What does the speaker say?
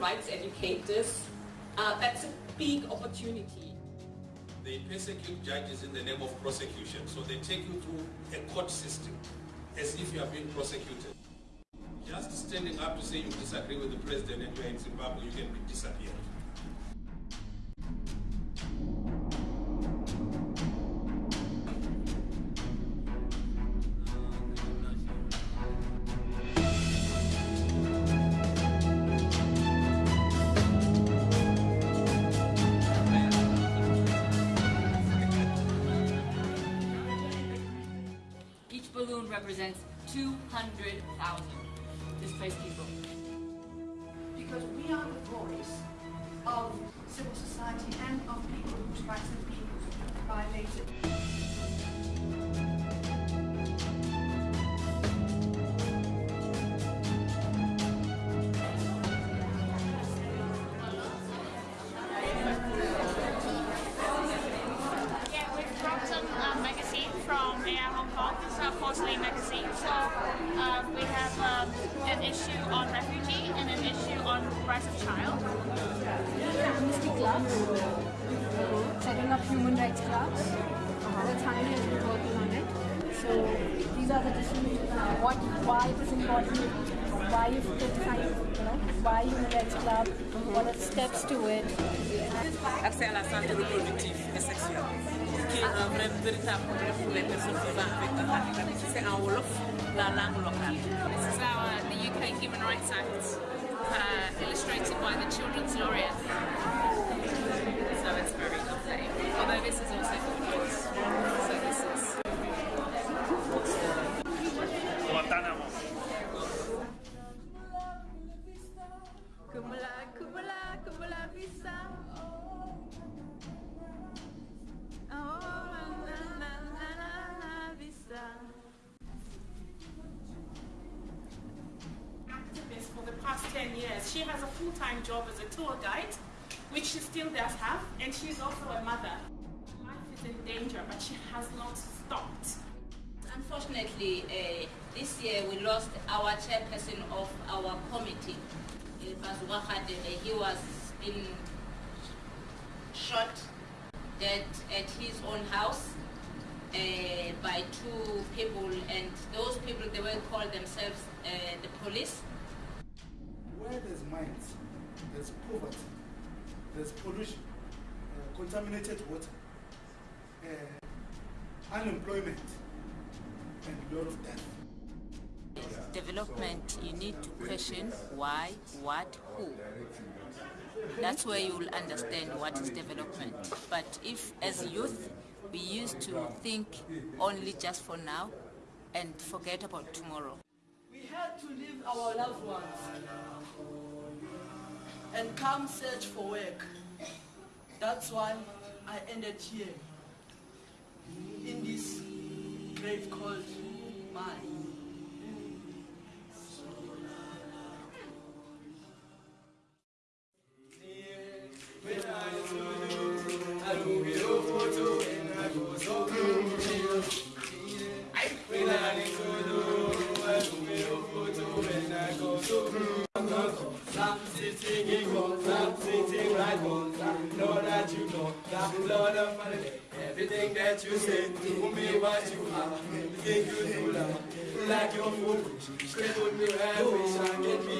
rights educators, uh, that's a big opportunity. They persecute judges in the name of prosecution, so they take you through a court system as if you are being prosecuted. Just standing up to say you disagree with the president and you are in Zimbabwe, you can be disappeared. Balloon represents 200,000 displaced people. because we are the voice of civil society setting up human rights clubs. That's Hanni has been working on it. So these are the different uh, what why it is important, why you criticize, you know, why human rights club, what are the steps to it. accès à la santé reproductive et sexuelle, qui est un vrai véritable problème pour les personnes vivant avec un handicap. C'est en Wolof, la langue locale. This is our the UK Human Rights Act, uh, illustrated by the Children's Laureate. So 10. She has a full-time job as a tour guide, which she still does have, and she's also a mother. Life is in danger, but she has not stopped. Unfortunately, uh, this year we lost our chairperson of our committee. He was been shot dead at his own house uh, by two people, and those people they will call themselves uh, the police. Where there's mines, there's poverty, there's pollution, uh, contaminated water, uh, unemployment, and a lot of death. Development, you need to question why, what, who. That's where you will understand what is development. But if, as youth, we used to think only just for now and forget about tomorrow. Had to leave our loved ones and come search for work. That's why I ended here in this grave called mine. Stop sitting in God, stop sitting right on Know that you know that Lord of money Everything that you say to me what you are. Everything you do now Like your food Straight with me right wish I can be